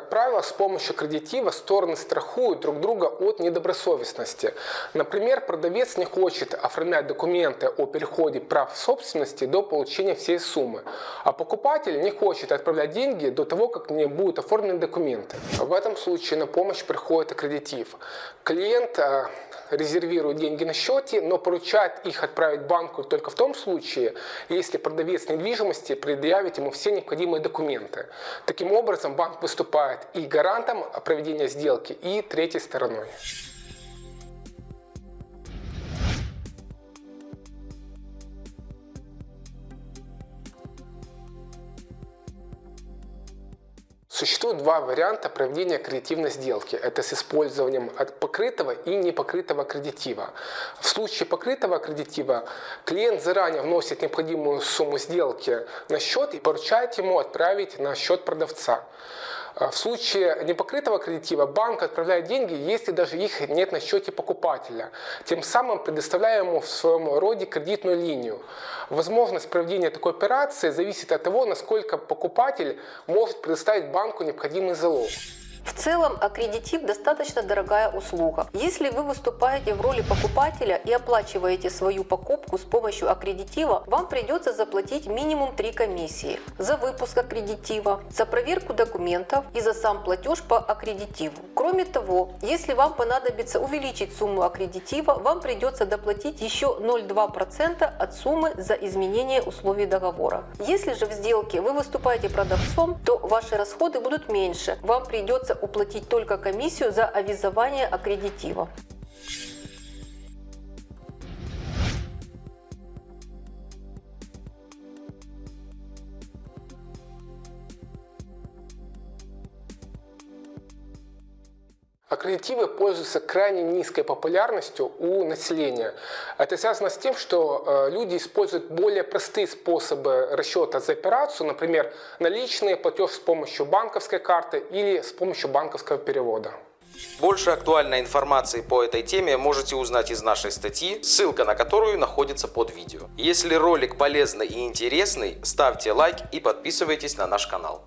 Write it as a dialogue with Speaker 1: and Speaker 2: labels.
Speaker 1: правило, с помощью кредитива стороны страхуют друг друга от недобросовестности. Например, продавец не хочет оформлять документы о переходе прав собственности до получения всей суммы, а покупатель не хочет отправлять деньги до того, как не будут оформлены документы. В этом случае на помощь приходит аккредитив. Клиент э, резервирует деньги на счете, но поручает их отправить банку только в том случае, если продавец недвижимости предъявит ему все необходимые документы. Таким образом, банк выступает и гарантом проведения сделки, и третьей стороной. Существует два варианта проведения кредитивной сделки. Это с использованием покрытого и непокрытого кредитива. В случае покрытого кредитива клиент заранее вносит необходимую сумму сделки на счет и поручает ему отправить на счет продавца. А в случае непокрытого кредитива банк отправляет деньги, если даже их нет на счете покупателя, тем самым предоставляя ему в своем роде кредитную линию. Возможность проведения такой операции зависит от того, насколько покупатель может предоставить банку необходимый залог.
Speaker 2: Целом, аккредитив достаточно дорогая услуга. Если вы выступаете в роли покупателя и оплачиваете свою покупку с помощью аккредитива, вам придется заплатить минимум 3 комиссии. За выпуск аккредитива, за проверку документов и за сам платеж по аккредитиву. Кроме того, если вам понадобится увеличить сумму аккредитива, вам придется доплатить еще 0,2% от суммы за изменение условий договора. Если же в сделке вы выступаете продавцом, то ваши расходы будут меньше. Вам придется придется уплатить только комиссию за авизование аккредитива.
Speaker 1: Аккредитивы пользуются крайне низкой популярностью у населения. Это связано с тем, что э, люди используют более простые способы расчета за операцию, например, наличные, платеж с помощью банковской карты или с помощью банковского перевода.
Speaker 3: Больше актуальной информации по этой теме можете узнать из нашей статьи, ссылка на которую находится под видео. Если ролик полезный и интересный, ставьте лайк и подписывайтесь на наш канал.